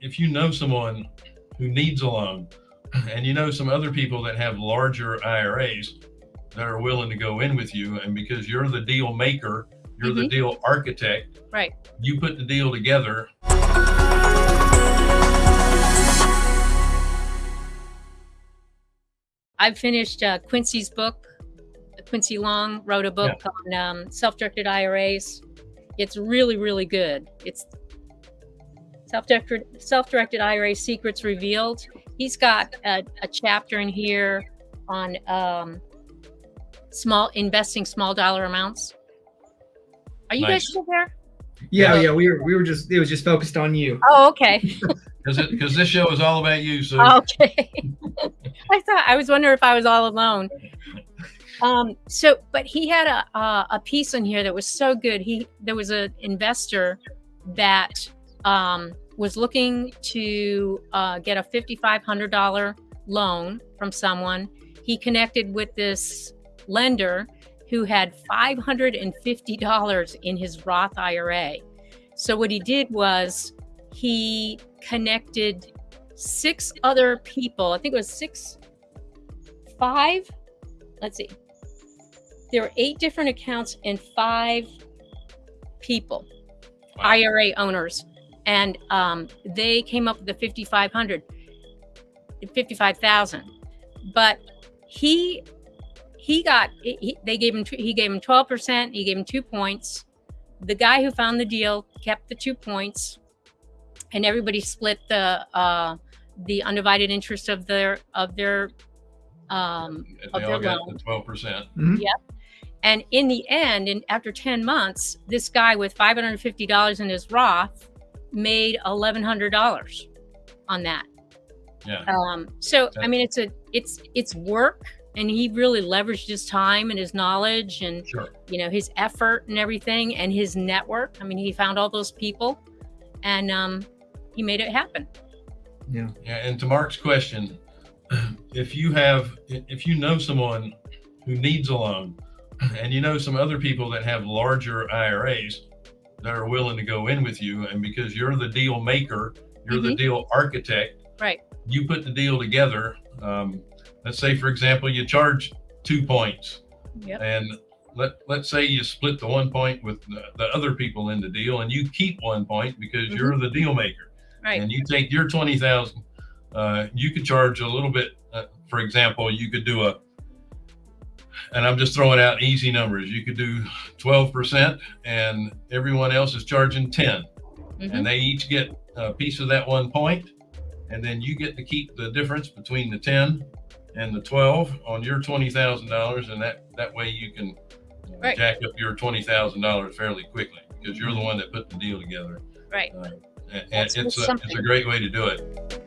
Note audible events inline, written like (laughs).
if you know someone who needs a loan and you know some other people that have larger IRAs that are willing to go in with you and because you're the deal maker, you're the Mhm. deal architect, Right. you put the deal together. I've finished uh, Quincy's book. Quincy Long wrote a book on um, self-directed IRAs. It's really, really good. It's self-directed self-directed IRA secrets revealed. He's got a, a chapter in here on um, small investing small dollar amounts. Are you guys still there? Yeah, Yeah. yeah, we were we were just it was just focused on you. Oh, okay. (laughs) Because because this show is all about you. So (laughs) Okay. (laughs) I thought I was wondering if I was all alone. Um, so, but he had a uh, a piece in here that was so good. He there was an investor that um, was looking to uh, get a fifty five hundred dollar loan from someone. He connected with this lender who had five hundred and fifty dollars in his Roth IRA. So what he did was he connected six other people. I think it was six, five. Let's see. There were eight different accounts and five people, Wow. IRA owners, and um, they came up with the 5,500, 55,000. But he he got he, they gave him he gave him 12 percent. He gave him two points. The guy who found the deal kept the two points and everybody split the uh, the undivided interest of their of their um, they of all their got loan. the twelve percent. Yep. And in the end, and after ten months, this guy with five hundred and fifty dollars in his Roth made eleven hundred dollars on that. Yeah. Um, so I mean, it's a it's it's work, and he really leveraged his time and his knowledge and Sure. you know his effort and everything and his network. I mean, he found all those people, and um, he made it happen. Yeah. Yeah, and to Mark's question, (clears throat) if you have, if you know someone who needs a loan, and you know some other people that have larger IRAs that are willing to go in with you, and because you're the deal maker, you're the Mhm. deal architect, Right. you put the deal together. Um, let's say, for example, you charge two points, Yep. and let let's say you split the one point with the, the other people in the deal, and you keep one point because you're the deal maker Right. and you take your 20,000, uh, you could charge a little bit. Uh, for example, you could do a, and I'm just throwing out easy numbers. You could do 12% and everyone else is charging 10 Mhm. and they each get a piece of that one point, And then you get to keep the difference between the 10 and the 12 on your $20,000. And that, that way you can Right. jack up your $20,000 fairly quickly because you're the one that put the deal together. Right. Uh, and That's it's a, it's a great way to do it.